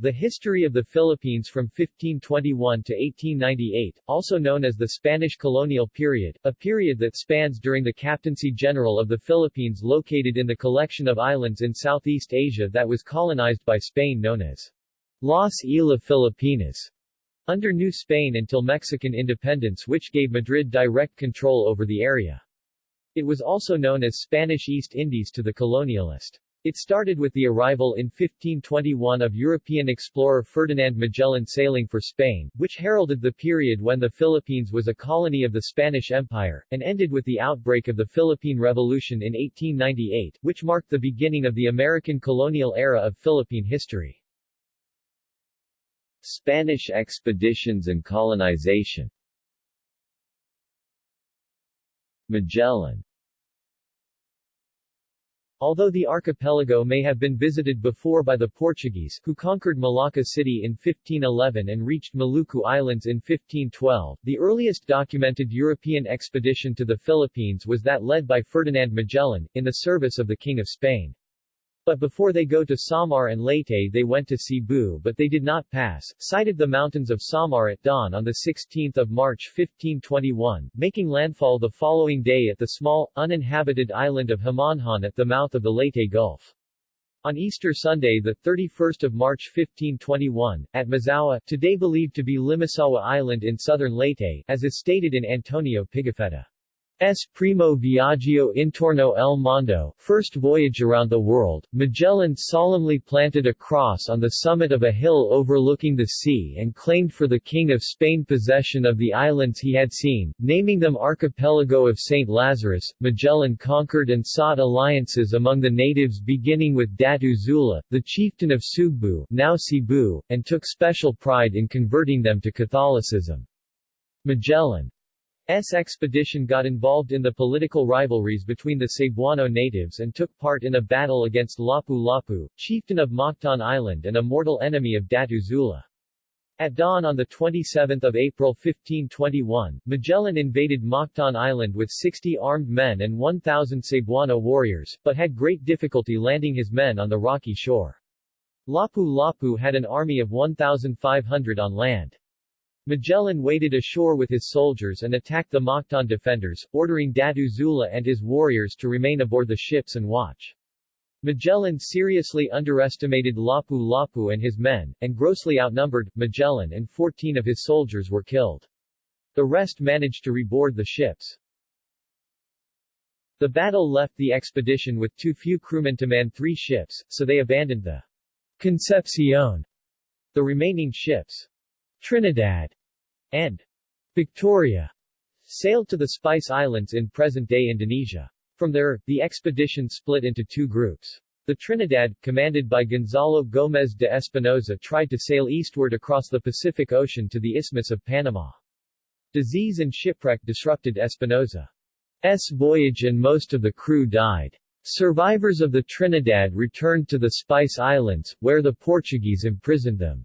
The History of the Philippines from 1521 to 1898, also known as the Spanish colonial period, a period that spans during the Captaincy General of the Philippines located in the collection of islands in Southeast Asia that was colonized by Spain known as Las Islas Filipinas, under New Spain until Mexican independence which gave Madrid direct control over the area. It was also known as Spanish East Indies to the colonialist. It started with the arrival in 1521 of European explorer Ferdinand Magellan sailing for Spain, which heralded the period when the Philippines was a colony of the Spanish Empire, and ended with the outbreak of the Philippine Revolution in 1898, which marked the beginning of the American colonial era of Philippine history. Spanish expeditions and colonization Magellan Although the archipelago may have been visited before by the Portuguese, who conquered Malacca City in 1511 and reached Maluku Islands in 1512, the earliest documented European expedition to the Philippines was that led by Ferdinand Magellan, in the service of the King of Spain. But before they go to Samar and Leyte they went to Cebu but they did not pass, sighted the mountains of Samar at dawn on 16 March 1521, making landfall the following day at the small, uninhabited island of Homonhon at the mouth of the Leyte Gulf. On Easter Sunday 31 March 1521, at Mazawa, today believed to be Limasawa Island in southern Leyte, as is stated in Antonio Pigafetta. S. Primo Viaggio Intorno el Mondo First Voyage Around the World, Magellan solemnly planted a cross on the summit of a hill overlooking the sea and claimed for the King of Spain possession of the islands he had seen, naming them Archipelago of St. Lazarus. Magellan conquered and sought alliances among the natives beginning with Datu Zula, the chieftain of Sugbu now Cebu, and took special pride in converting them to Catholicism. Magellan S expedition got involved in the political rivalries between the Cebuano natives and took part in a battle against Lapu-Lapu, chieftain of Mactan Island and a mortal enemy of Datu Zula. At dawn on 27 April 1521, Magellan invaded Mactan Island with 60 armed men and 1,000 Cebuano warriors, but had great difficulty landing his men on the rocky shore. Lapu-Lapu had an army of 1,500 on land. Magellan waded ashore with his soldiers and attacked the Mactan defenders, ordering Datu Zula and his warriors to remain aboard the ships and watch. Magellan seriously underestimated Lapu-Lapu and his men, and grossly outnumbered, Magellan and 14 of his soldiers were killed. The rest managed to reboard the ships. The battle left the expedition with too few crewmen to man three ships, so they abandoned the Concepcion. The remaining ships Trinidad and Victoria sailed to the Spice Islands in present-day Indonesia. From there, the expedition split into two groups. The Trinidad, commanded by Gonzalo Gómez de Espinosa tried to sail eastward across the Pacific Ocean to the Isthmus of Panama. Disease and shipwreck disrupted Espinosa's voyage and most of the crew died. Survivors of the Trinidad returned to the Spice Islands, where the Portuguese imprisoned them.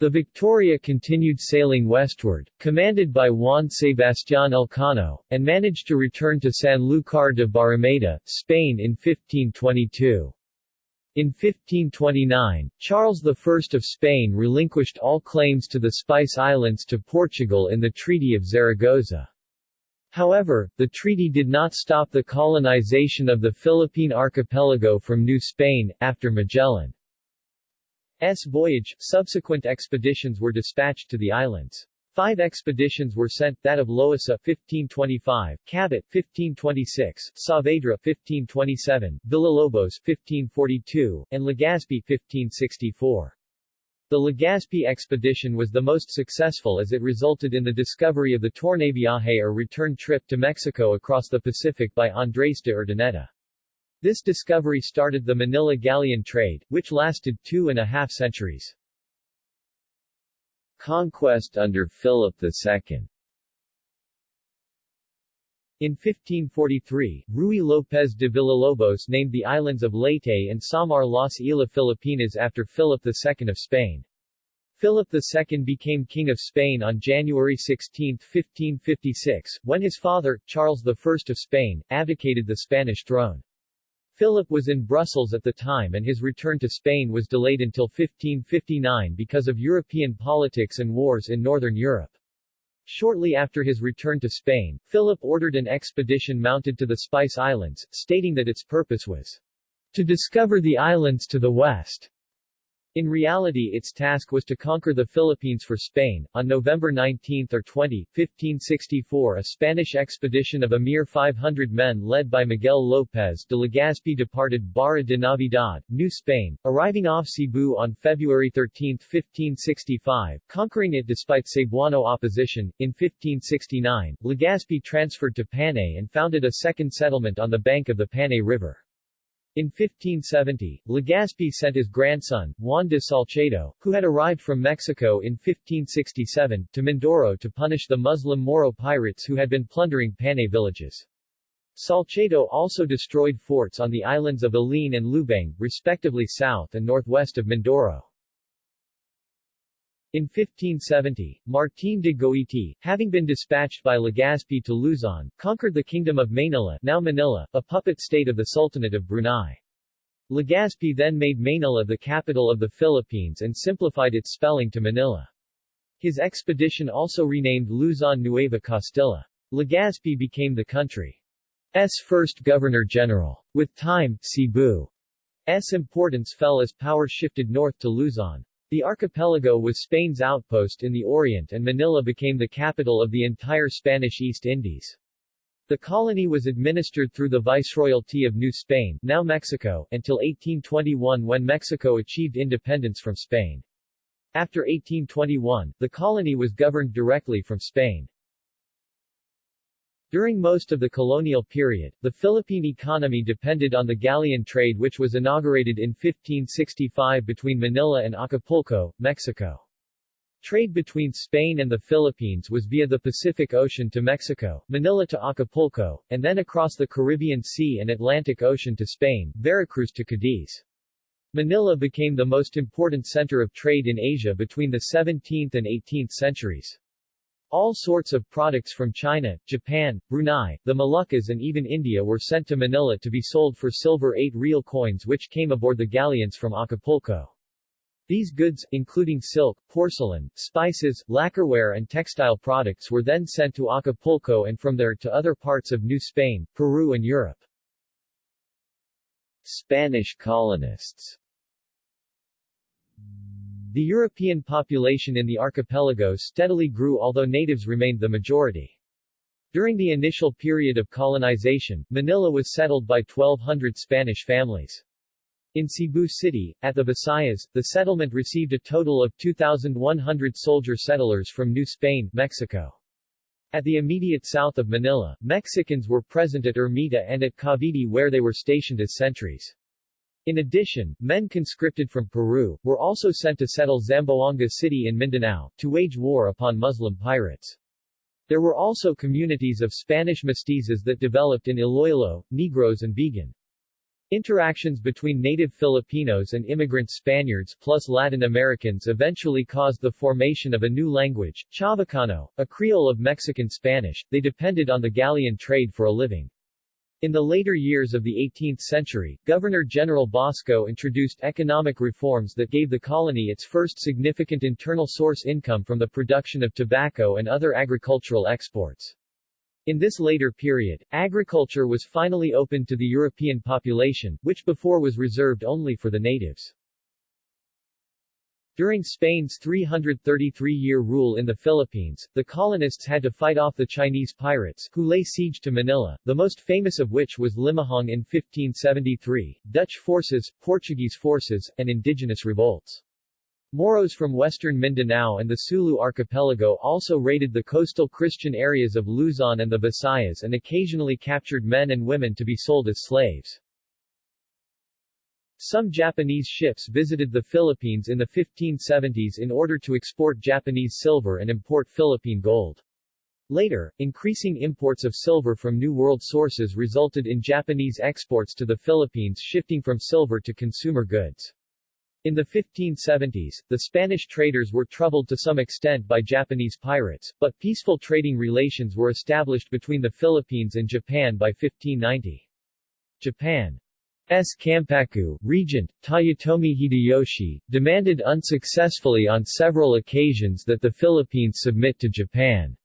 The Victoria continued sailing westward, commanded by Juan Sebastián Elcano, and managed to return to Sanlúcar de Barrameda, Spain in 1522. In 1529, Charles I of Spain relinquished all claims to the Spice Islands to Portugal in the Treaty of Zaragoza. However, the treaty did not stop the colonization of the Philippine archipelago from New Spain, after Magellan. S voyage, subsequent expeditions were dispatched to the islands. Five expeditions were sent, that of Loisa 1525, Cabot 1526, Saavedra 1527, Villalobos 1542, and Legazpi 1564. The Legazpi expedition was the most successful as it resulted in the discovery of the Tornaviaje or return trip to Mexico across the Pacific by Andrés de Urdaneta. This discovery started the Manila galleon trade, which lasted two and a half centuries. Conquest under Philip II in 1543, Ruy López de Villalobos named the islands of Leyte and Samar las Islas Filipinas after Philip II of Spain. Philip II became King of Spain on January 16, 1556, when his father, Charles I of Spain, abdicated the Spanish throne. Philip was in Brussels at the time and his return to Spain was delayed until 1559 because of European politics and wars in northern Europe. Shortly after his return to Spain, Philip ordered an expedition mounted to the Spice Islands, stating that its purpose was to discover the islands to the west. In reality its task was to conquer the Philippines for Spain. On November 19 or 20, 1564 a Spanish expedition of a mere 500 men led by Miguel López de Legazpi departed Barra de Navidad, New Spain, arriving off Cebu on February 13, 1565, conquering it despite Cebuano opposition. In 1569, Legazpi transferred to Panay and founded a second settlement on the bank of the Panay River. In 1570, Legazpi sent his grandson, Juan de Salcedo, who had arrived from Mexico in 1567, to Mindoro to punish the Muslim Moro pirates who had been plundering Panay villages. Salcedo also destroyed forts on the islands of Aline and Lubang, respectively south and northwest of Mindoro. In 1570, Martín de Goiti, having been dispatched by Legazpi to Luzon, conquered the Kingdom of Maynila, now Manila, a puppet state of the Sultanate of Brunei. Legazpi then made Manila the capital of the Philippines and simplified its spelling to Manila. His expedition also renamed Luzon Nueva Castilla. Legazpi became the country's first governor-general. With time, Cebu's importance fell as power shifted north to Luzon. The archipelago was Spain's outpost in the Orient and Manila became the capital of the entire Spanish East Indies. The colony was administered through the Viceroyalty of New Spain now Mexico, until 1821 when Mexico achieved independence from Spain. After 1821, the colony was governed directly from Spain. During most of the colonial period, the Philippine economy depended on the galleon trade which was inaugurated in 1565 between Manila and Acapulco, Mexico. Trade between Spain and the Philippines was via the Pacific Ocean to Mexico, Manila to Acapulco, and then across the Caribbean Sea and Atlantic Ocean to Spain, Veracruz to Cadiz. Manila became the most important center of trade in Asia between the 17th and 18th centuries. All sorts of products from China, Japan, Brunei, the Moluccas and even India were sent to Manila to be sold for silver 8 real coins which came aboard the galleons from Acapulco. These goods, including silk, porcelain, spices, lacquerware and textile products were then sent to Acapulco and from there to other parts of New Spain, Peru and Europe. Spanish colonists the European population in the archipelago steadily grew although natives remained the majority. During the initial period of colonization, Manila was settled by 1,200 Spanish families. In Cebu City, at the Visayas, the settlement received a total of 2,100 soldier settlers from New Spain, Mexico. At the immediate south of Manila, Mexicans were present at Ermita and at Cavite where they were stationed as sentries. In addition, men conscripted from Peru, were also sent to settle Zamboanga City in Mindanao, to wage war upon Muslim pirates. There were also communities of Spanish mestizos that developed in Iloilo, Negros and Vigan. Interactions between native Filipinos and immigrant Spaniards plus Latin Americans eventually caused the formation of a new language, Chavacano, a creole of Mexican Spanish. They depended on the galleon trade for a living. In the later years of the 18th century, Governor-General Basco introduced economic reforms that gave the colony its first significant internal source income from the production of tobacco and other agricultural exports. In this later period, agriculture was finally opened to the European population, which before was reserved only for the natives. During Spain's 333-year rule in the Philippines, the colonists had to fight off the Chinese pirates, who lay siege to Manila, the most famous of which was Limahong in 1573, Dutch forces, Portuguese forces, and indigenous revolts. Moros from western Mindanao and the Sulu archipelago also raided the coastal Christian areas of Luzon and the Visayas and occasionally captured men and women to be sold as slaves. Some Japanese ships visited the Philippines in the 1570s in order to export Japanese silver and import Philippine gold. Later, increasing imports of silver from New World sources resulted in Japanese exports to the Philippines shifting from silver to consumer goods. In the 1570s, the Spanish traders were troubled to some extent by Japanese pirates, but peaceful trading relations were established between the Philippines and Japan by 1590. Japan Kampaku, regent, Toyotomi Hideyoshi, demanded unsuccessfully on several occasions that the Philippines submit to Japan.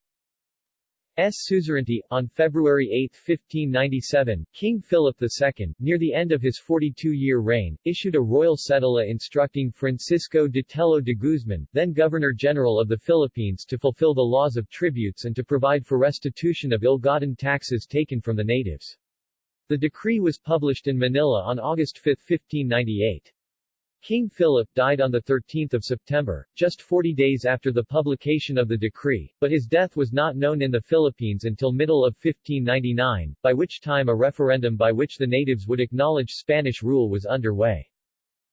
S. suzerainty. On February 8, 1597, King Philip II, near the end of his 42-year reign, issued a royal cedula instructing Francisco de Tello de Guzman, then Governor-General of the Philippines to fulfill the laws of tributes and to provide for restitution of ill-gotten taxes taken from the natives. The decree was published in Manila on August 5, 1598. King Philip died on 13 September, just 40 days after the publication of the decree, but his death was not known in the Philippines until middle of 1599, by which time a referendum by which the natives would acknowledge Spanish rule was underway.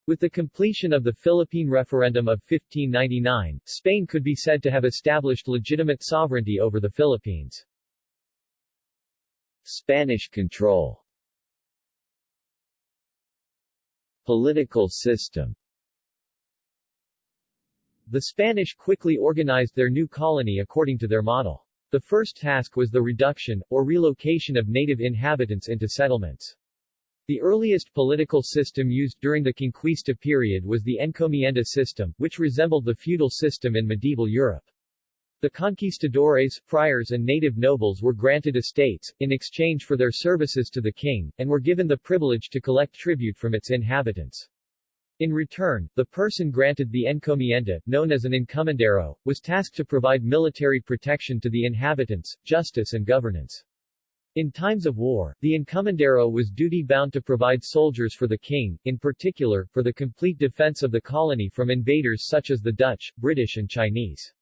With the completion of the Philippine Referendum of 1599, Spain could be said to have established legitimate sovereignty over the Philippines. Spanish control Political system The Spanish quickly organized their new colony according to their model. The first task was the reduction, or relocation of native inhabitants into settlements. The earliest political system used during the Conquista period was the encomienda system, which resembled the feudal system in medieval Europe. The conquistadores, friars and native nobles were granted estates, in exchange for their services to the king, and were given the privilege to collect tribute from its inhabitants. In return, the person granted the encomienda, known as an encomendero, was tasked to provide military protection to the inhabitants, justice and governance. In times of war, the encomendero was duty-bound to provide soldiers for the king, in particular, for the complete defense of the colony from invaders such as the Dutch, British and Chinese.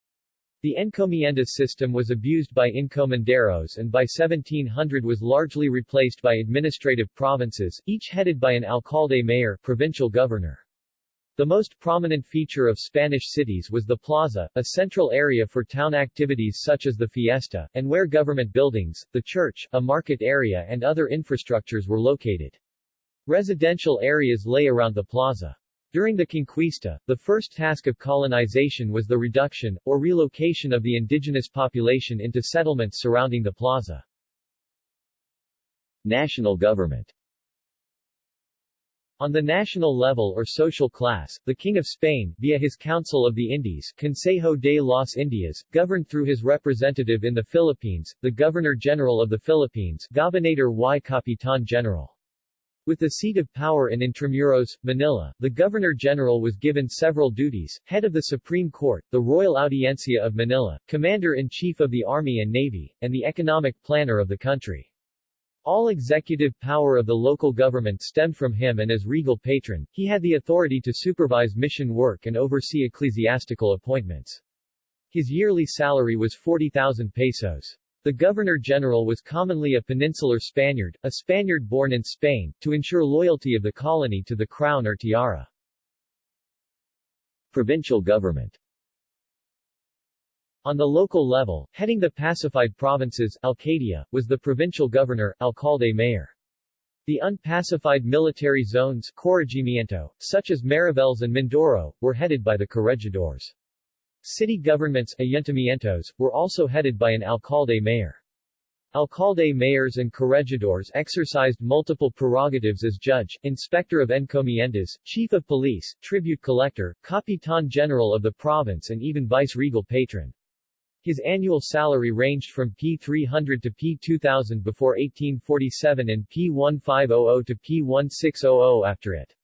The encomienda system was abused by encomenderos and by 1700 was largely replaced by administrative provinces, each headed by an alcalde mayor provincial governor. The most prominent feature of Spanish cities was the plaza, a central area for town activities such as the fiesta, and where government buildings, the church, a market area and other infrastructures were located. Residential areas lay around the plaza. During the Conquista, the first task of colonization was the reduction, or relocation of the indigenous population into settlements surrounding the plaza. National government on the national level or social class, the King of Spain, via his Council of the Indies Consejo de las Indias, governed through his representative in the Philippines, the Governor-General of the Philippines Gobernador y Capitan General. With the seat of power in Intramuros, Manila, the Governor-General was given several duties, head of the Supreme Court, the Royal Audiencia of Manila, Commander-in-Chief of the Army and Navy, and the economic planner of the country. All executive power of the local government stemmed from him and as regal patron, he had the authority to supervise mission work and oversee ecclesiastical appointments. His yearly salary was 40,000 pesos. The Governor-General was commonly a peninsular Spaniard, a Spaniard born in Spain, to ensure loyalty of the colony to the crown or tiara. Provincial government On the local level, heading the pacified provinces, Alcaldía, was the provincial governor, alcalde mayor. The unpacified military zones, corregimiento, such as Mariveles and Mindoro, were headed by the corregidors. City governments ayuntamientos, were also headed by an alcalde mayor. Alcalde mayors and corregidors exercised multiple prerogatives as judge, inspector of encomiendas, chief of police, tribute collector, capitan general of the province and even vice-regal patron. His annual salary ranged from P300 to P2000 before 1847 and P1500 to P1600 after it.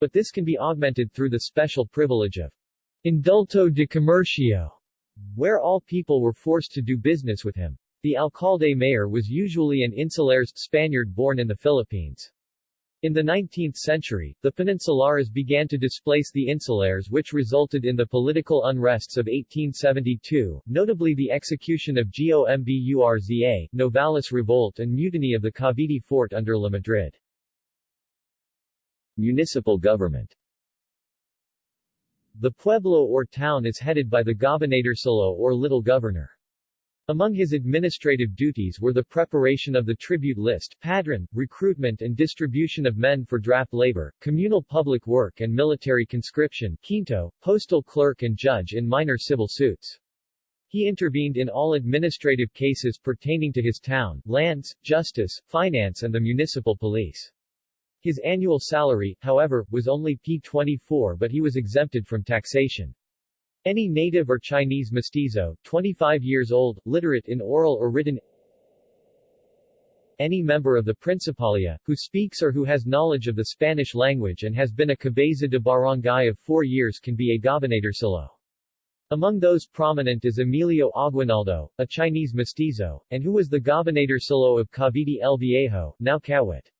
But this can be augmented through the special privilege of Indulto de Comercio, where all people were forced to do business with him. The alcalde mayor was usually an insulares Spaniard born in the Philippines. In the 19th century, the Peninsulares began to displace the insulares which resulted in the political unrests of 1872, notably the execution of Gomburza, Novales Revolt and mutiny of the Cavite fort under La Madrid. Municipal government the pueblo or town is headed by the gobernadorcillo or little governor. Among his administrative duties were the preparation of the tribute list, padron, recruitment and distribution of men for draft labor, communal public work and military conscription, quinto, postal clerk and judge in minor civil suits. He intervened in all administrative cases pertaining to his town, lands, justice, finance and the municipal police. His annual salary, however, was only P24 but he was exempted from taxation. Any native or Chinese mestizo, 25 years old, literate in oral or written any member of the Principalia, who speaks or who has knowledge of the Spanish language and has been a cabeza de barangay of four years can be a gobernadorcillo. Among those prominent is Emilio Aguinaldo, a Chinese mestizo, and who was the gobernadorcillo of Cavite el Viejo, now Kawit.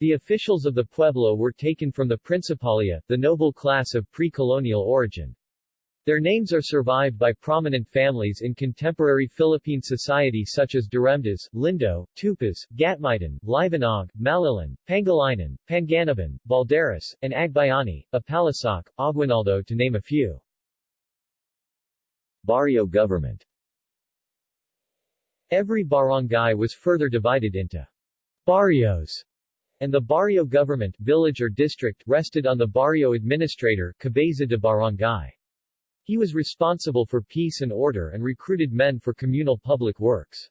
The officials of the pueblo were taken from the Principalia, the noble class of pre-colonial origin. Their names are survived by prominent families in contemporary Philippine society such as Duremdas, Lindo, Tupas, Gatmaitan, Liwanag, Malilan, Pangilinan, Panganiban, Balderas, and Agbayani, Apalasak, Aguinaldo to name a few. Barrio government Every barangay was further divided into barrios, and the barrio government village or district rested on the barrio administrator cabeza de barangay. He was responsible for peace and order and recruited men for communal public works.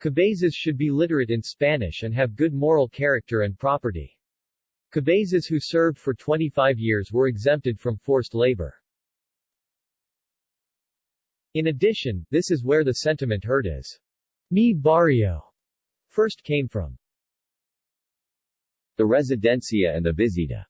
Cabezas should be literate in Spanish and have good moral character and property. Cabezas who served for 25 years were exempted from forced labor. In addition, this is where the sentiment heard as Mi Barrio first came from. The Residencia and the Visita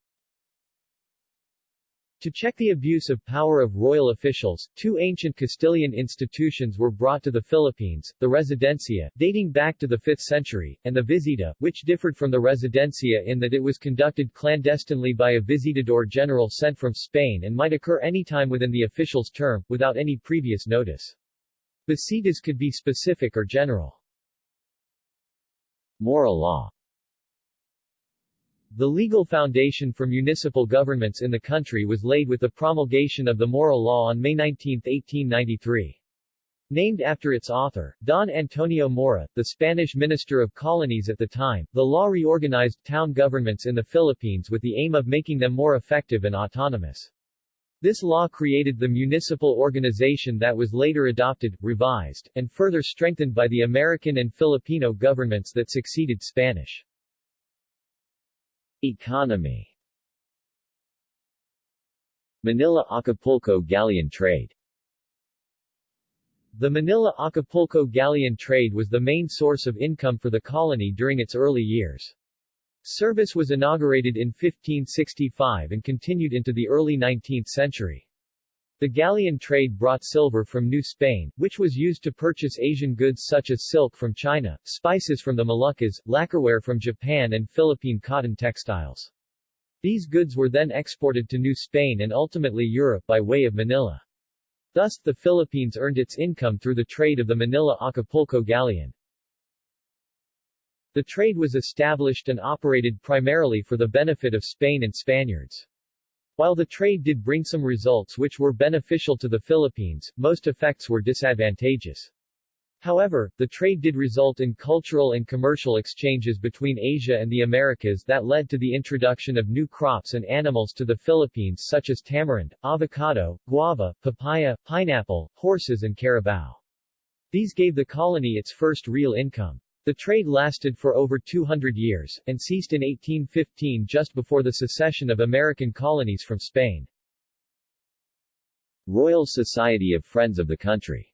to check the abuse of power of royal officials, two ancient Castilian institutions were brought to the Philippines, the Residencia, dating back to the 5th century, and the Visita, which differed from the Residencia in that it was conducted clandestinely by a visitador general sent from Spain and might occur any time within the official's term, without any previous notice. Visitas could be specific or general. Maura law the legal foundation for municipal governments in the country was laid with the promulgation of the Maura Law on May 19, 1893. Named after its author, Don Antonio Maura, the Spanish Minister of Colonies at the time, the law reorganized town governments in the Philippines with the aim of making them more effective and autonomous. This law created the municipal organization that was later adopted, revised, and further strengthened by the American and Filipino governments that succeeded Spanish. Economy Manila-Acapulco galleon trade The Manila-Acapulco galleon trade was the main source of income for the colony during its early years. Service was inaugurated in 1565 and continued into the early 19th century. The galleon trade brought silver from New Spain, which was used to purchase Asian goods such as silk from China, spices from the Moluccas, lacquerware from Japan and Philippine cotton textiles. These goods were then exported to New Spain and ultimately Europe by way of Manila. Thus, the Philippines earned its income through the trade of the Manila-Acapulco galleon. The trade was established and operated primarily for the benefit of Spain and Spaniards. While the trade did bring some results which were beneficial to the Philippines, most effects were disadvantageous. However, the trade did result in cultural and commercial exchanges between Asia and the Americas that led to the introduction of new crops and animals to the Philippines such as tamarind, avocado, guava, papaya, pineapple, horses and carabao. These gave the colony its first real income. The trade lasted for over 200 years, and ceased in 1815 just before the secession of American colonies from Spain. Royal Society of Friends of the Country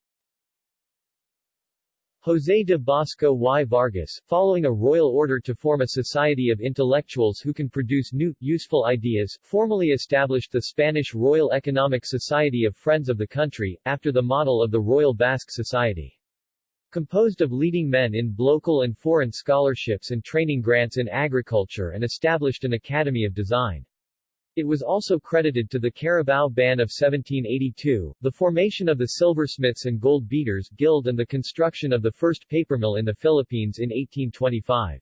José de Basco y Vargas, following a royal order to form a society of intellectuals who can produce new, useful ideas, formally established the Spanish Royal Economic Society of Friends of the Country, after the model of the Royal Basque Society. Composed of leading men in local and foreign scholarships and training grants in agriculture and established an Academy of Design. It was also credited to the Carabao Ban of 1782, the formation of the Silversmiths and Gold Beaters Guild and the construction of the first paper mill in the Philippines in 1825.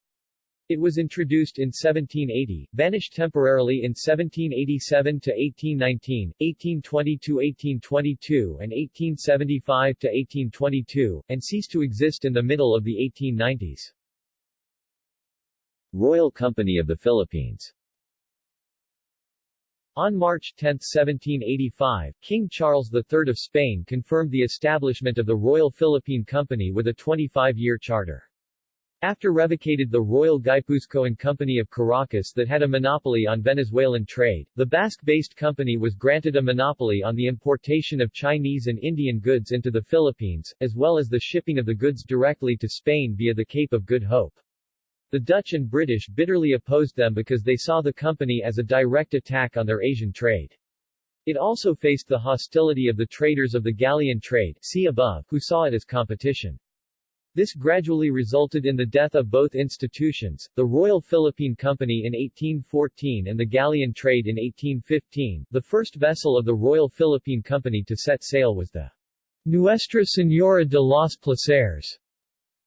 It was introduced in 1780, vanished temporarily in 1787 to 1819, 1820 to 1822 and 1875 to 1822, and ceased to exist in the middle of the 1890s. Royal Company of the Philippines on March 10, 1785, King Charles III of Spain confirmed the establishment of the Royal Philippine Company with a 25-year charter. After revocated the Royal Guipuzcoan Company of Caracas that had a monopoly on Venezuelan trade, the Basque-based company was granted a monopoly on the importation of Chinese and Indian goods into the Philippines, as well as the shipping of the goods directly to Spain via the Cape of Good Hope. The Dutch and British bitterly opposed them because they saw the company as a direct attack on their Asian trade. It also faced the hostility of the traders of the galleon trade see above, who saw it as competition. This gradually resulted in the death of both institutions, the Royal Philippine Company in 1814 and the galleon trade in 1815. The first vessel of the Royal Philippine Company to set sail was the Nuestra Señora de los Placeres,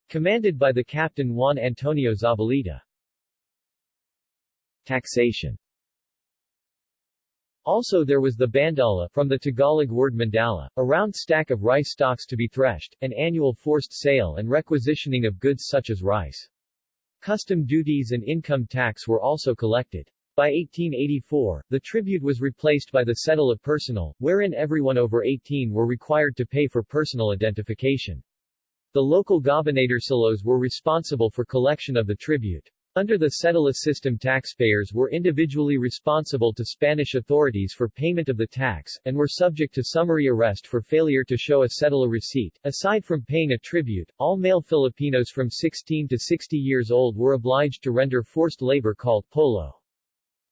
commanded by the captain Juan Antonio Zavalita. Taxation also there was the bandala from the Tagalog word mandala, a round stack of rice stalks to be threshed, an annual forced sale and requisitioning of goods such as rice. Custom duties and income tax were also collected. By 1884, the tribute was replaced by the cedula personal, wherein everyone over 18 were required to pay for personal identification. The local gobernadorcillos were responsible for collection of the tribute. Under the cedula system taxpayers were individually responsible to Spanish authorities for payment of the tax, and were subject to summary arrest for failure to show a cedula receipt. Aside from paying a tribute, all male Filipinos from 16 to 60 years old were obliged to render forced labor called polo.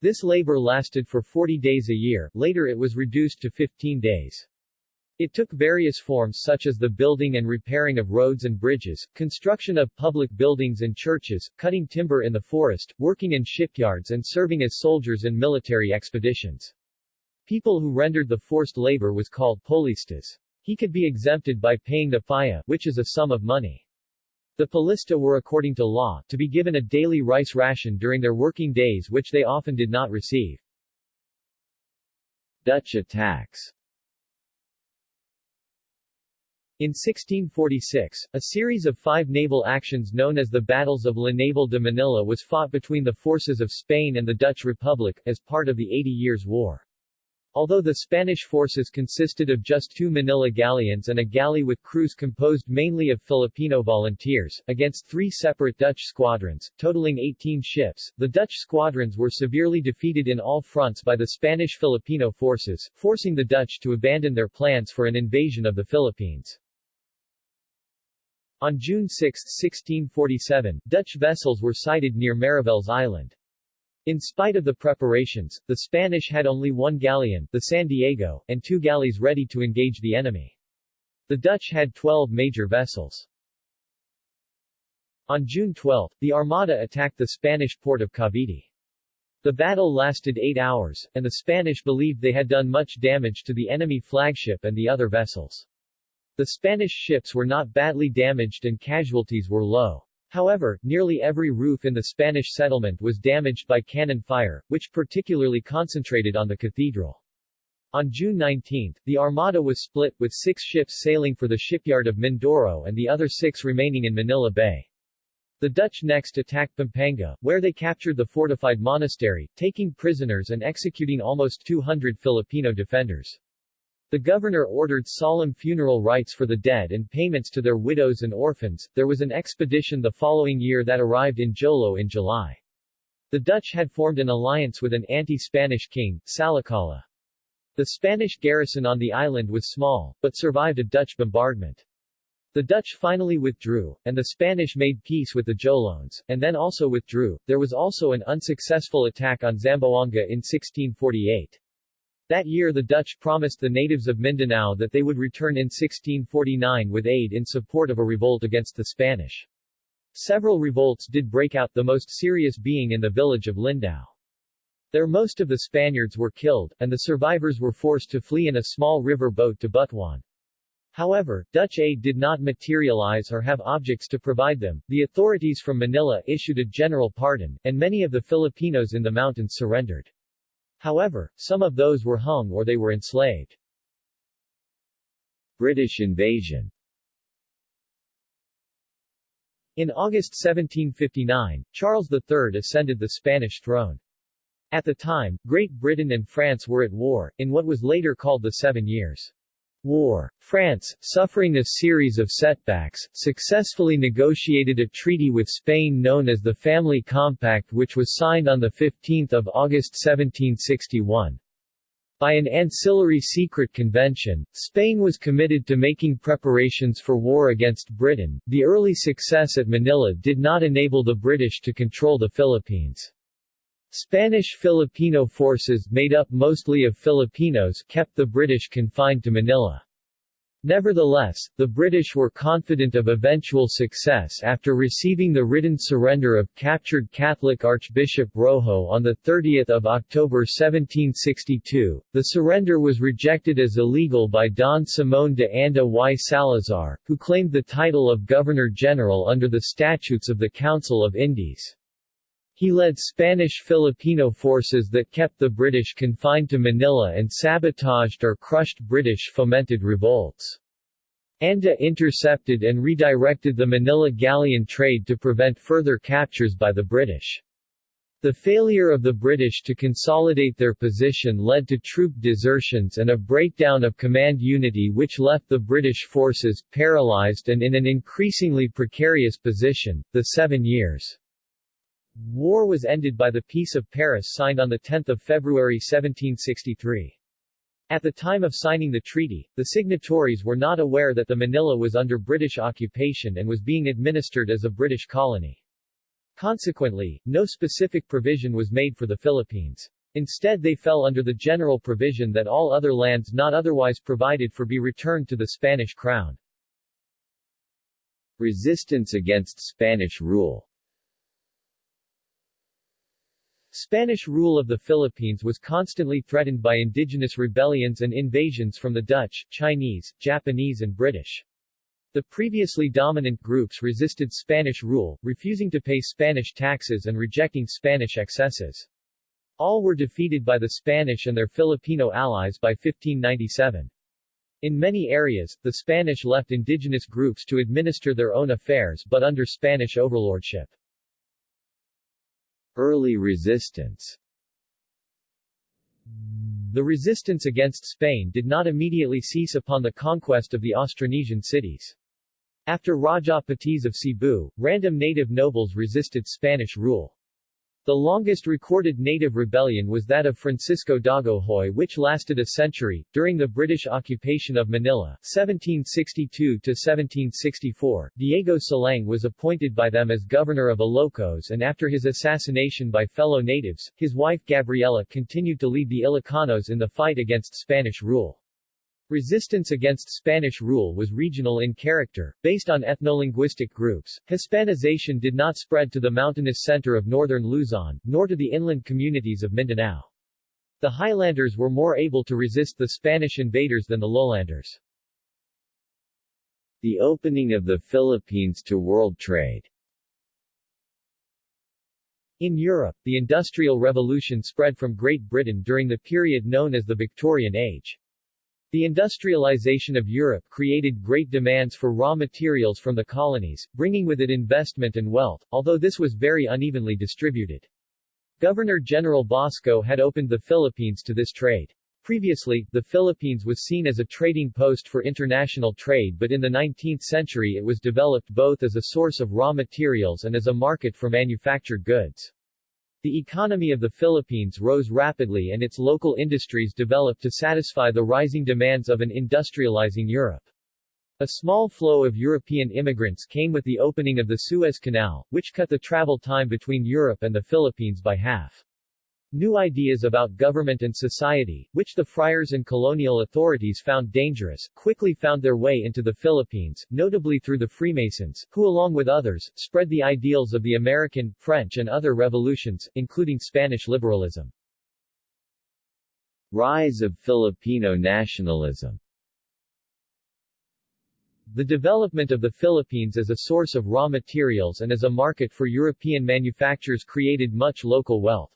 This labor lasted for 40 days a year, later it was reduced to 15 days. It took various forms such as the building and repairing of roads and bridges, construction of public buildings and churches, cutting timber in the forest, working in shipyards and serving as soldiers in military expeditions. People who rendered the forced labor was called polistas. He could be exempted by paying the falla, which is a sum of money. The polista were according to law, to be given a daily rice ration during their working days which they often did not receive. Dutch attacks in 1646, a series of five naval actions known as the Battles of La Naval de Manila was fought between the forces of Spain and the Dutch Republic, as part of the Eighty Years' War. Although the Spanish forces consisted of just two Manila galleons and a galley with crews composed mainly of Filipino volunteers, against three separate Dutch squadrons, totaling 18 ships, the Dutch squadrons were severely defeated in all fronts by the Spanish-Filipino forces, forcing the Dutch to abandon their plans for an invasion of the Philippines. On June 6, 1647, Dutch vessels were sighted near Mariveles Island. In spite of the preparations, the Spanish had only one galleon, the San Diego, and two galleys ready to engage the enemy. The Dutch had 12 major vessels. On June 12, the Armada attacked the Spanish port of Cavite. The battle lasted eight hours, and the Spanish believed they had done much damage to the enemy flagship and the other vessels. The Spanish ships were not badly damaged and casualties were low. However, nearly every roof in the Spanish settlement was damaged by cannon fire, which particularly concentrated on the cathedral. On June 19, the Armada was split, with six ships sailing for the shipyard of Mindoro and the other six remaining in Manila Bay. The Dutch next attacked Pampanga, where they captured the fortified monastery, taking prisoners and executing almost 200 Filipino defenders. The governor ordered solemn funeral rites for the dead and payments to their widows and orphans. There was an expedition the following year that arrived in Jolo in July. The Dutch had formed an alliance with an anti-Spanish king, Salacala. The Spanish garrison on the island was small, but survived a Dutch bombardment. The Dutch finally withdrew, and the Spanish made peace with the Jolones, and then also withdrew. There was also an unsuccessful attack on Zamboanga in 1648. That year the Dutch promised the natives of Mindanao that they would return in 1649 with aid in support of a revolt against the Spanish. Several revolts did break out, the most serious being in the village of Lindau. There most of the Spaniards were killed, and the survivors were forced to flee in a small river boat to Butuan. However, Dutch aid did not materialize or have objects to provide them. The authorities from Manila issued a general pardon, and many of the Filipinos in the mountains surrendered. However, some of those were hung or they were enslaved. British invasion In August 1759, Charles III ascended the Spanish throne. At the time, Great Britain and France were at war, in what was later called the Seven Years. War. France, suffering a series of setbacks, successfully negotiated a treaty with Spain known as the Family Compact which was signed on 15 August 1761. By an ancillary secret convention, Spain was committed to making preparations for war against Britain. The early success at Manila did not enable the British to control the Philippines. Spanish Filipino forces made up mostly of Filipinos kept the British confined to Manila. Nevertheless, the British were confident of eventual success after receiving the written surrender of captured Catholic Archbishop Rojo on 30 October 1762. The surrender was rejected as illegal by Don Simón de Anda y Salazar, who claimed the title of Governor-General under the statutes of the Council of Indies. He led Spanish-Filipino forces that kept the British confined to Manila and sabotaged or crushed British-fomented revolts. Anda intercepted and redirected the Manila galleon trade to prevent further captures by the British. The failure of the British to consolidate their position led to troop desertions and a breakdown of command unity which left the British forces paralyzed and in an increasingly precarious position. The Seven Years' War was ended by the Peace of Paris signed on 10 February 1763. At the time of signing the treaty, the signatories were not aware that the Manila was under British occupation and was being administered as a British colony. Consequently, no specific provision was made for the Philippines. Instead they fell under the general provision that all other lands not otherwise provided for be returned to the Spanish crown. Resistance against Spanish rule Spanish rule of the Philippines was constantly threatened by indigenous rebellions and invasions from the Dutch, Chinese, Japanese and British. The previously dominant groups resisted Spanish rule, refusing to pay Spanish taxes and rejecting Spanish excesses. All were defeated by the Spanish and their Filipino allies by 1597. In many areas, the Spanish left indigenous groups to administer their own affairs but under Spanish overlordship. Early resistance The resistance against Spain did not immediately cease upon the conquest of the Austronesian cities. After Raja Patiz of Cebu, random native nobles resisted Spanish rule. The longest recorded native rebellion was that of Francisco Dagohoy which lasted a century. During the British occupation of Manila 1762-1764, Diego Silang was appointed by them as governor of Ilocos and after his assassination by fellow natives, his wife Gabriela continued to lead the Ilocanos in the fight against Spanish rule. Resistance against Spanish rule was regional in character, based on ethnolinguistic groups. Hispanization did not spread to the mountainous center of northern Luzon, nor to the inland communities of Mindanao. The highlanders were more able to resist the Spanish invaders than the lowlanders. The opening of the Philippines to world trade in Europe, the Industrial Revolution spread from Great Britain during the period known as the Victorian Age. The industrialization of Europe created great demands for raw materials from the colonies, bringing with it investment and wealth, although this was very unevenly distributed. Governor-General Basco had opened the Philippines to this trade. Previously, the Philippines was seen as a trading post for international trade but in the 19th century it was developed both as a source of raw materials and as a market for manufactured goods. The economy of the Philippines rose rapidly and its local industries developed to satisfy the rising demands of an industrializing Europe. A small flow of European immigrants came with the opening of the Suez Canal, which cut the travel time between Europe and the Philippines by half. New ideas about government and society, which the friars and colonial authorities found dangerous, quickly found their way into the Philippines, notably through the Freemasons, who along with others, spread the ideals of the American, French and other revolutions, including Spanish liberalism. Rise of Filipino nationalism the development of the Philippines as a source of raw materials and as a market for European manufacturers created much local wealth.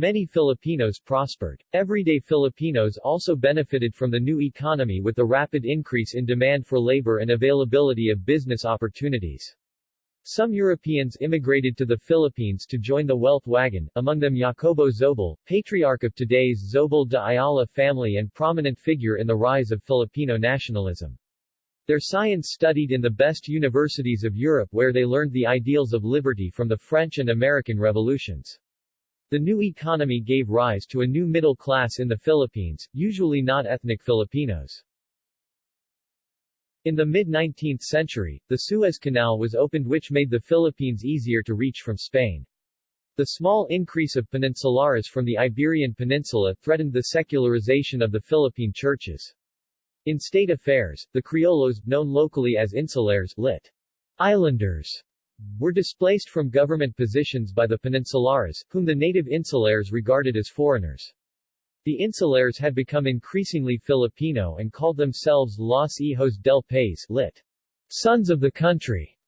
Many Filipinos prospered. Everyday Filipinos also benefited from the new economy with the rapid increase in demand for labor and availability of business opportunities. Some Europeans immigrated to the Philippines to join the wealth wagon, among them Jacobo Zobel, patriarch of today's Zobel de Ayala family and prominent figure in the rise of Filipino nationalism. Their science studied in the best universities of Europe where they learned the ideals of liberty from the French and American revolutions. The new economy gave rise to a new middle class in the Philippines, usually not ethnic Filipinos. In the mid-19th century, the Suez Canal was opened which made the Philippines easier to reach from Spain. The small increase of peninsulares from the Iberian Peninsula threatened the secularization of the Philippine churches. In state affairs, the Criollos, known locally as insulares, lit. Islanders, were displaced from government positions by the peninsulares, whom the native insulares regarded as foreigners. The insulares had become increasingly Filipino and called themselves Los Hijos del País lit. Sons of the country.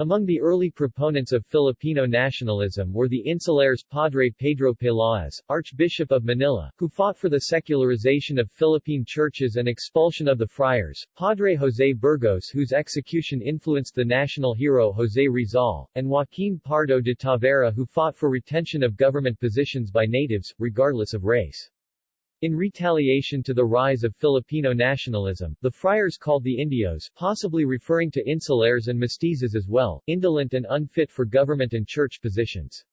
Among the early proponents of Filipino nationalism were the insulares Padre Pedro Peláez, Archbishop of Manila, who fought for the secularization of Philippine churches and expulsion of the friars, Padre José Burgos whose execution influenced the national hero José Rizal, and Joaquín Pardo de Tavera who fought for retention of government positions by natives, regardless of race. In retaliation to the rise of Filipino nationalism, the friars called the Indios, possibly referring to insulares and mestizos as well, indolent and unfit for government and church positions.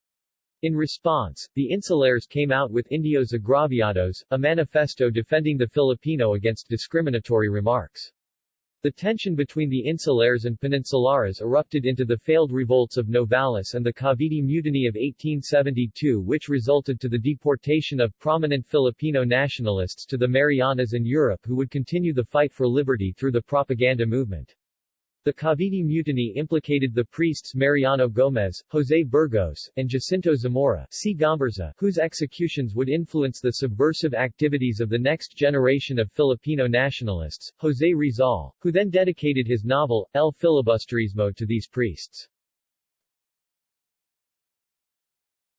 In response, the insulares came out with Indios Agraviados, a manifesto defending the Filipino against discriminatory remarks. The tension between the insulares and peninsulares erupted into the failed revolts of Novales and the Cavite Mutiny of 1872 which resulted to the deportation of prominent Filipino nationalists to the Marianas and Europe who would continue the fight for liberty through the propaganda movement. The Cavite Mutiny implicated the priests Mariano Gomez, José Burgos, and Jacinto Zamora C. Gomburza, whose executions would influence the subversive activities of the next generation of Filipino nationalists, José Rizal, who then dedicated his novel, El Filibusterismo to these priests.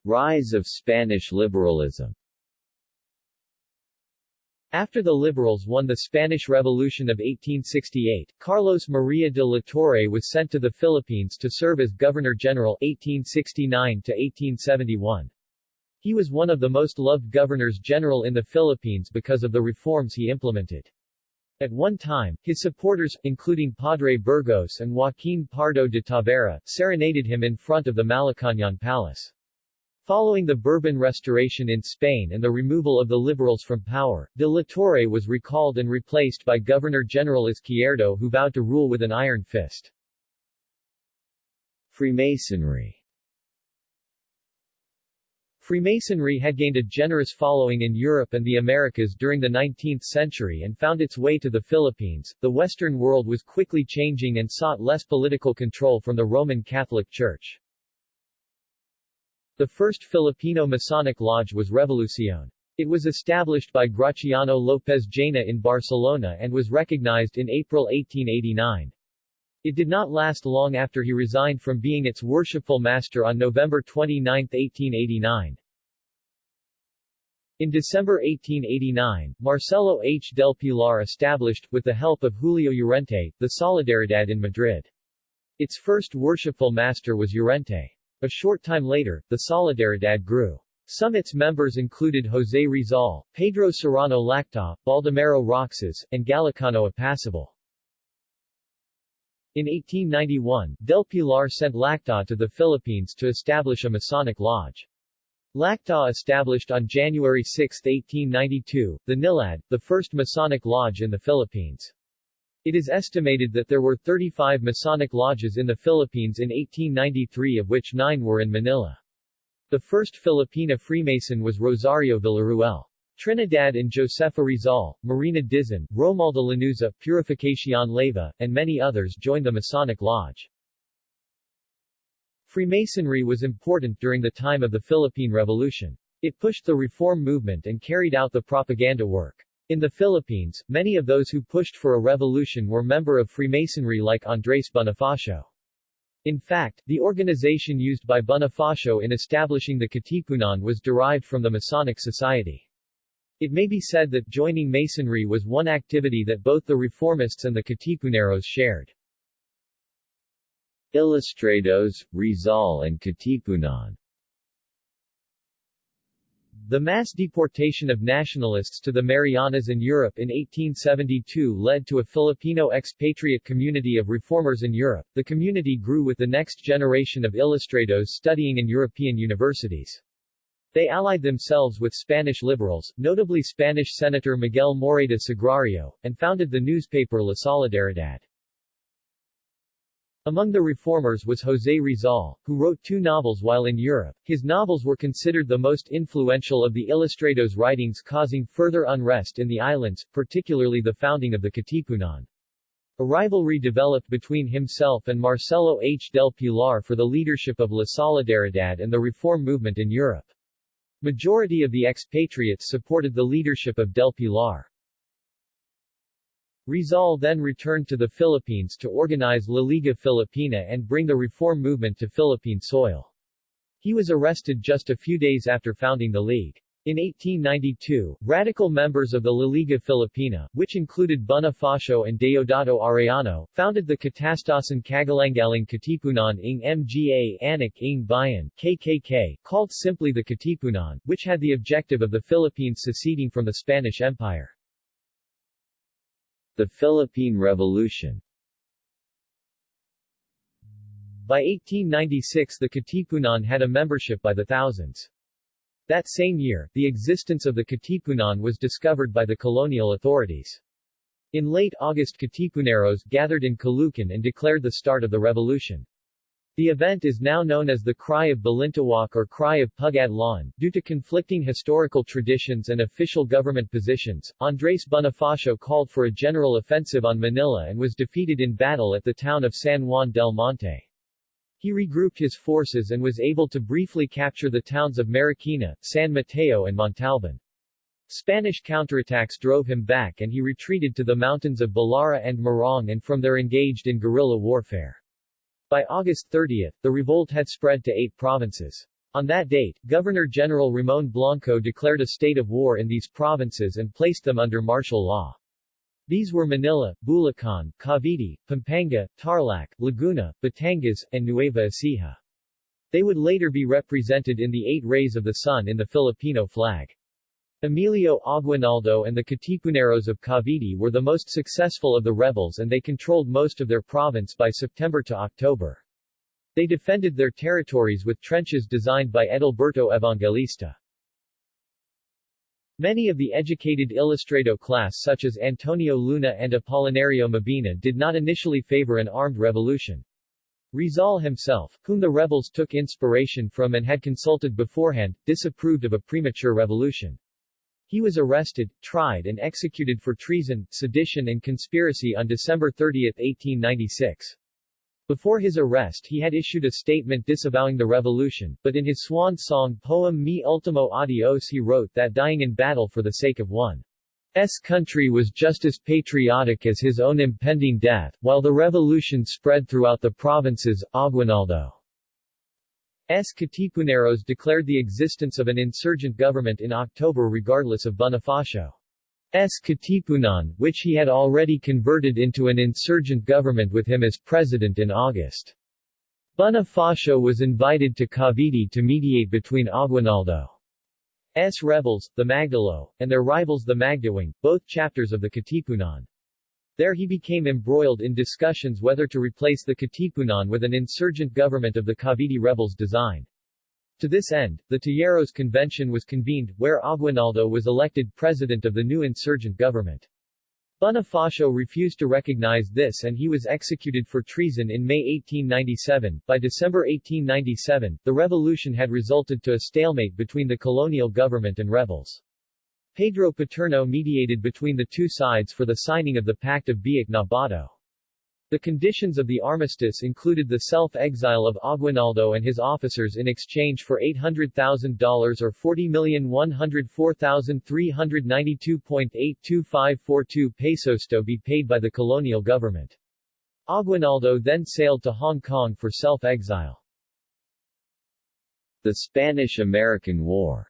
Rise of Spanish liberalism after the Liberals won the Spanish Revolution of 1868, Carlos Maria de la Torre was sent to the Philippines to serve as Governor-General 1869-1871. He was one of the most loved governors-general in the Philippines because of the reforms he implemented. At one time, his supporters, including Padre Burgos and Joaquín Pardo de Tavera, serenaded him in front of the Malacañang Palace. Following the Bourbon Restoration in Spain and the removal of the Liberals from power, de la Torre was recalled and replaced by Governor-General Izquierdo who vowed to rule with an iron fist. Freemasonry Freemasonry had gained a generous following in Europe and the Americas during the 19th century and found its way to the Philippines. The Western world was quickly changing and sought less political control from the Roman Catholic Church. The first Filipino Masonic lodge was Revolucion. It was established by Graciano López Jaena in Barcelona and was recognized in April 1889. It did not last long after he resigned from being its worshipful master on November 29, 1889. In December 1889, Marcelo H. del Pilar established, with the help of Julio Llorente, the Solidaridad in Madrid. Its first worshipful master was Llorente. A short time later, the Solidaridad grew. Some its members included José Rizal, Pedro Serrano Laktaw, Baldomero Roxas, and Galicano Apacible. In 1891, Del Pilar sent Laktaw to the Philippines to establish a Masonic lodge. Laktaw established on January 6, 1892, the Nilad, the first Masonic lodge in the Philippines. It is estimated that there were 35 Masonic lodges in the Philippines in 1893 of which nine were in Manila. The first Filipina Freemason was Rosario Villaruel. Trinidad and Josefa Rizal, Marina Dizon, Romualda Lanuza, Purificación Leyva, and many others joined the Masonic Lodge. Freemasonry was important during the time of the Philippine Revolution. It pushed the reform movement and carried out the propaganda work. In the Philippines, many of those who pushed for a revolution were member of Freemasonry like Andres Bonifacio. In fact, the organization used by Bonifacio in establishing the Katipunan was derived from the Masonic Society. It may be said that joining Masonry was one activity that both the reformists and the Katipuneros shared. Ilustrados, Rizal and Katipunan the mass deportation of nationalists to the Marianas in Europe in 1872 led to a Filipino expatriate community of reformers in Europe. The community grew with the next generation of ilustrados studying in European universities. They allied themselves with Spanish liberals, notably Spanish Senator Miguel Morayta Sagrario, and founded the newspaper La Solidaridad. Among the reformers was José Rizal, who wrote two novels while in Europe. His novels were considered the most influential of the Ilustrados' writings causing further unrest in the islands, particularly the founding of the Katipunan. A rivalry developed between himself and Marcelo H. del Pilar for the leadership of La Solidaridad and the reform movement in Europe. Majority of the expatriates supported the leadership of del Pilar. Rizal then returned to the Philippines to organize La Liga Filipina and bring the reform movement to Philippine soil. He was arrested just a few days after founding the League. In 1892, radical members of the La Liga Filipina, which included Bonifacio and Deodato Arellano, founded the Kataas-taasang Kagalang-galangang Katipunan ng Mga Anak ng Bayan KKK, called simply the Katipunan, which had the objective of the Philippines seceding from the Spanish Empire. The Philippine Revolution By 1896 the Katipunan had a membership by the thousands. That same year, the existence of the Katipunan was discovered by the colonial authorities. In late August Katipuneros gathered in Caloocan and declared the start of the revolution. The event is now known as the Cry of Balintawak or Cry of Pugad Lawin. Due to conflicting historical traditions and official government positions, Andres Bonifacio called for a general offensive on Manila and was defeated in battle at the town of San Juan del Monte. He regrouped his forces and was able to briefly capture the towns of Marikina, San Mateo and Montalban. Spanish counterattacks drove him back and he retreated to the mountains of Balara and Morong and from there engaged in guerrilla warfare. By August 30, the revolt had spread to eight provinces. On that date, Governor-General Ramon Blanco declared a state of war in these provinces and placed them under martial law. These were Manila, Bulacan, Cavite, Pampanga, Tarlac, Laguna, Batangas, and Nueva Ecija. They would later be represented in the eight rays of the sun in the Filipino flag. Emilio Aguinaldo and the Katipuneros of Cavite were the most successful of the rebels and they controlled most of their province by September to October. They defended their territories with trenches designed by Edilberto Evangelista. Many of the educated Ilustrado class such as Antonio Luna and Apolinario Mabini did not initially favor an armed revolution. Rizal himself, whom the rebels took inspiration from and had consulted beforehand, disapproved of a premature revolution. He was arrested, tried and executed for treason, sedition and conspiracy on December 30, 1896. Before his arrest he had issued a statement disavowing the revolution, but in his swan song poem Mi Ultimo Adios he wrote that dying in battle for the sake of one's country was just as patriotic as his own impending death, while the revolution spread throughout the provinces, Aguinaldo S. Katipuneros declared the existence of an insurgent government in October regardless of Bonifacio's Katipunan, which he had already converted into an insurgent government with him as president in August. Bonifacio was invited to Cavite to mediate between Aguinaldo's rebels, the Magdalo, and their rivals the Magdiwang, both chapters of the Katipunan. There he became embroiled in discussions whether to replace the Katipunan with an insurgent government of the Cavite rebels' design. To this end, the Tejeros Convention was convened, where Aguinaldo was elected president of the new insurgent government. Bonifacio refused to recognize this and he was executed for treason in May 1897. By December 1897, the revolution had resulted to a stalemate between the colonial government and rebels. Pedro Paterno mediated between the two sides for the signing of the Pact of Biak-na-Bato. The conditions of the armistice included the self-exile of Aguinaldo and his officers in exchange for $800,000 or 40,104,392.82542 pesos to be paid by the colonial government. Aguinaldo then sailed to Hong Kong for self-exile. The Spanish-American War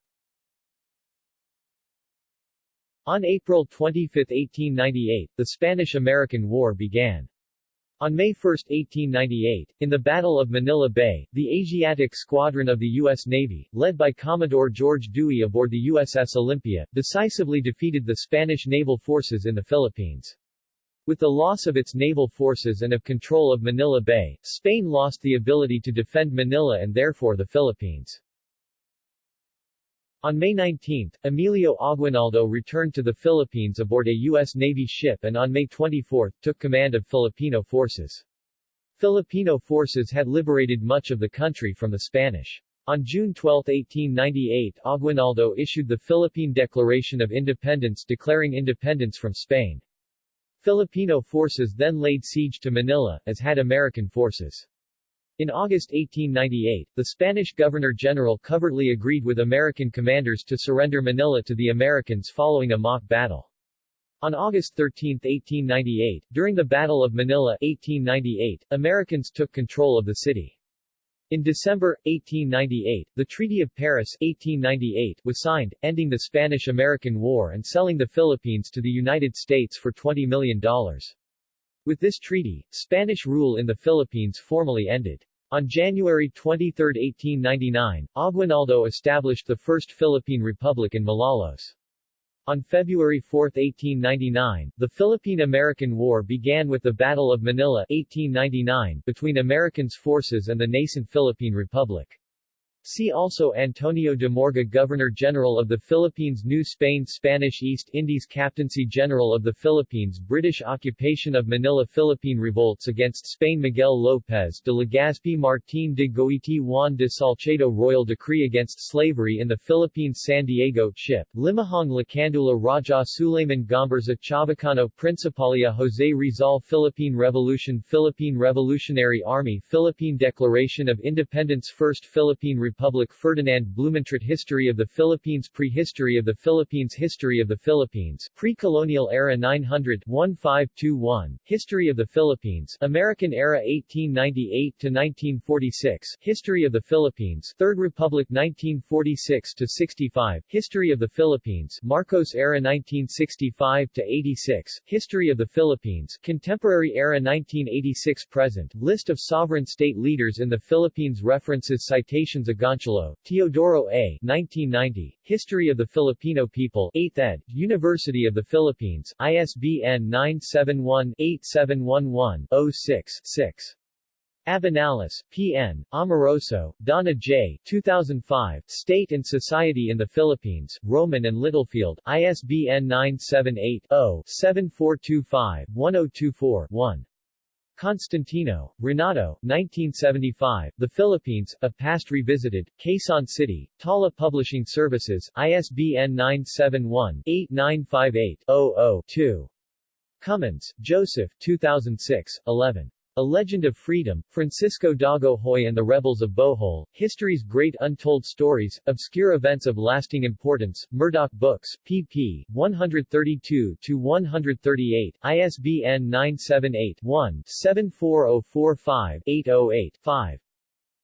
on April 25, 1898, the Spanish-American War began. On May 1, 1898, in the Battle of Manila Bay, the Asiatic Squadron of the U.S. Navy, led by Commodore George Dewey aboard the USS Olympia, decisively defeated the Spanish naval forces in the Philippines. With the loss of its naval forces and of control of Manila Bay, Spain lost the ability to defend Manila and therefore the Philippines. On May 19, Emilio Aguinaldo returned to the Philippines aboard a U.S. Navy ship and on May 24 took command of Filipino forces. Filipino forces had liberated much of the country from the Spanish. On June 12, 1898 Aguinaldo issued the Philippine Declaration of Independence declaring independence from Spain. Filipino forces then laid siege to Manila, as had American forces. In August 1898, the Spanish Governor-General covertly agreed with American commanders to surrender Manila to the Americans following a mock battle. On August 13, 1898, during the Battle of Manila 1898, Americans took control of the city. In December, 1898, the Treaty of Paris 1898 was signed, ending the Spanish-American War and selling the Philippines to the United States for $20 million. With this treaty, Spanish rule in the Philippines formally ended. On January 23, 1899, Aguinaldo established the First Philippine Republic in Malolos. On February 4, 1899, the Philippine-American War began with the Battle of Manila 1899 between Americans' forces and the nascent Philippine Republic. See also Antonio de Morga Governor-General of the Philippines New Spain Spanish East Indies Captaincy General of the Philippines British occupation of Manila Philippine revolts against Spain Miguel López de Legazpi Martín de Goiti Juan de Salcedo Royal Decree against slavery in the Philippines San Diego Ship Limahong Lacandula Raja Suleiman Gomburza Chavacano Principalia Jose Rizal Philippine Revolution Philippine Revolutionary Army Philippine Declaration of Independence First Philippine Republic Ferdinand Blumentritt History of the Philippines Prehistory of the Philippines History of the Philippines Pre-colonial era 900-1521 History of the Philippines American era 1898-1946 History of the Philippines Third Republic 1946-65 History of the Philippines Marcos era 1965-86 History of the Philippines Contemporary era 1986-present List of sovereign state leaders in the Philippines References Citations Agoncillo, Teodoro A. 1990, History of the Filipino People 8th ed., University of the Philippines, ISBN 971-8711-06-6. Abinales, P.N., Amoroso, Donna J. 2005, State and Society in the Philippines, Rowman and Littlefield, ISBN 978-0-7425-1024-1. Constantino, Renato, 1975, The Philippines, A Past Revisited, Quezon City, Tala Publishing Services, ISBN 971-8958-00-2. Cummins, Joseph 2006, 11. A Legend of Freedom, Francisco Dagohoy and the Rebels of Bohol, History's Great Untold Stories, Obscure Events of Lasting Importance, Murdoch Books, pp. 132-138, ISBN 978-1-74045-808-5.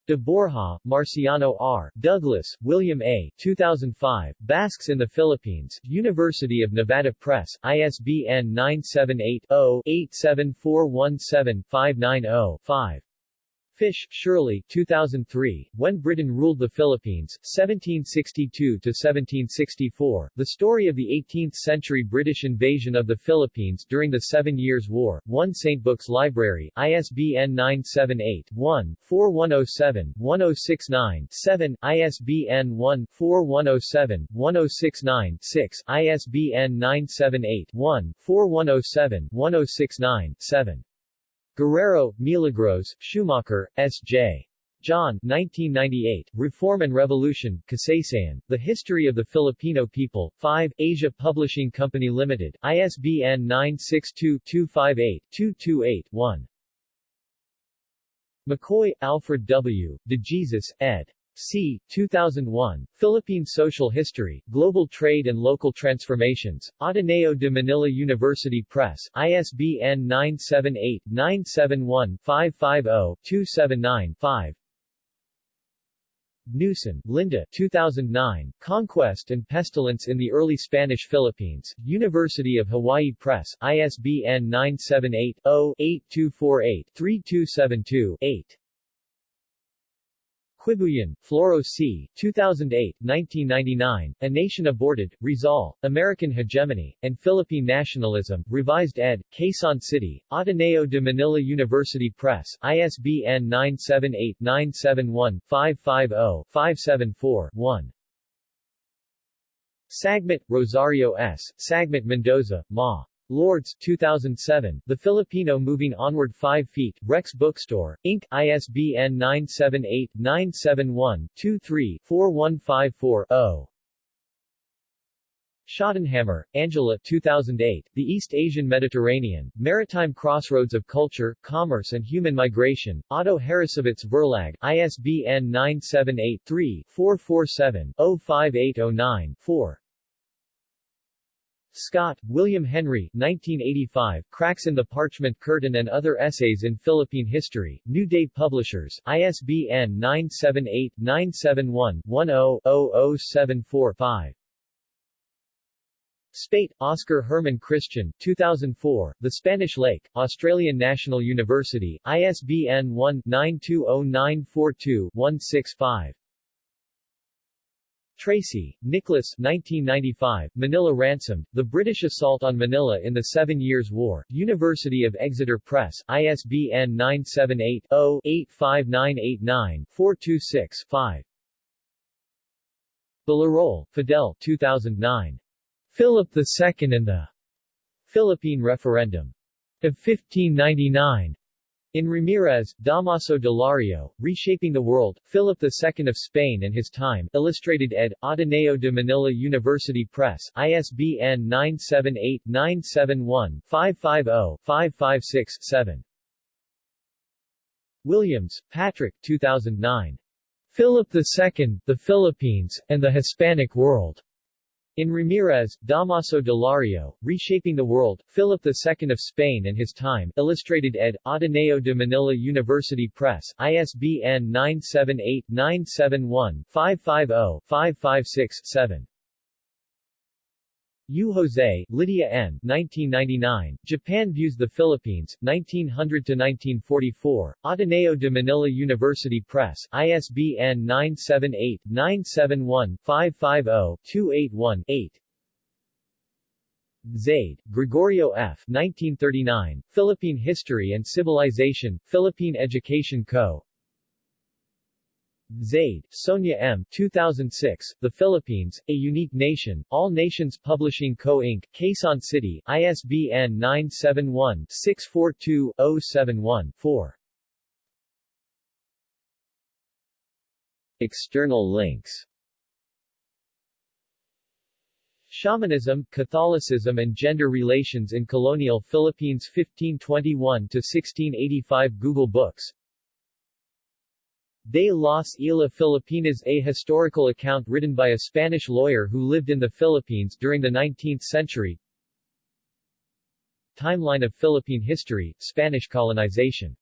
De Borja, Marciano R., Douglas, William A. 2005, Basques in the Philippines, University of Nevada Press, ISBN 978-0-87417-590-5. Fish, Shirley 2003, When Britain Ruled the Philippines, 1762-1764, The Story of the 18th-Century British Invasion of the Philippines During the Seven Years' War, 1 St. Books Library, ISBN 978-1-4107-1069-7, ISBN 1-4107-1069-6, ISBN 978-1-4107-1069-7. Guerrero, Milagros, Schumacher, S.J. John, 1998, Reform and Revolution, Kasaysayan, The History of the Filipino People, 5, Asia Publishing Company Limited, ISBN 962-258-228-1. McCoy, Alfred W., De Jesus, ed. C. 2001, Philippine Social History, Global Trade and Local Transformations, Ateneo de Manila University Press, ISBN 978-971-550-279-5 Newson, Linda 2009, Conquest and Pestilence in the Early Spanish Philippines, University of Hawaii Press, ISBN 978-0-8248-3272-8. Quibuyen, Floro C., 2008, 1999, A Nation Aborted, Rizal, American Hegemony, and Philippine Nationalism, Revised ed., Quezon City, Ateneo de Manila University Press, ISBN 978-971-550-574-1. Sagmit, Rosario S., Sagmit Mendoza, Ma. Lourdes, 2007, The Filipino Moving Onward 5 Feet, Rex Bookstore, Inc., ISBN 978-971-23-4154-0. Schottenhammer, Angela 2008, The East Asian Mediterranean, Maritime Crossroads of Culture, Commerce and Human Migration, Otto Harrassowitz Verlag, ISBN 978-3-447-05809-4. Scott, William Henry 1985, Cracks in the Parchment Curtain and Other Essays in Philippine History, New Day Publishers, ISBN 978-971-10-0074-5. Spate, Oscar Herman Christian, 2004, The Spanish Lake, Australian National University, ISBN 1-920942-165. Tracy, Nicholas 1995, Manila Ransomed, The British Assault on Manila in the Seven Years' War, University of Exeter Press, ISBN 978-0-85989-426-5. Villaroel, Fidel 2009. Philip II and the Philippine Referendum of 1599. In Ramirez, Damaso Delario, Reshaping the World, Philip II of Spain and His Time, Illustrated ed., Ateneo de Manila University Press, ISBN 978-971-550-556-7. Williams, Patrick 2009. Philip II, the Philippines, and the Hispanic World. In Ramirez, Damaso Delario, Reshaping the World, Philip II of Spain and His Time, Illustrated ed., Ateneo de Manila University Press, ISBN 978-971-550-556-7. Yu Jose, Lydia N. 1999, Japan Views the Philippines, 1900-1944, Ateneo de Manila University Press, ISBN 978-971-550-281-8. Zaide, Gregorio F. 1939, Philippine History and Civilization, Philippine Education Co., Zaide, Sonia M. 2006, The Philippines, A Unique Nation, All Nations Publishing Co. Inc., Quezon City, ISBN 971-642-071-4. External links Shamanism, Catholicism and Gender Relations in Colonial Philippines 1521-1685 Google Books De las Islas Filipinas A historical account written by a Spanish lawyer who lived in the Philippines during the 19th century. Timeline of Philippine history, Spanish colonization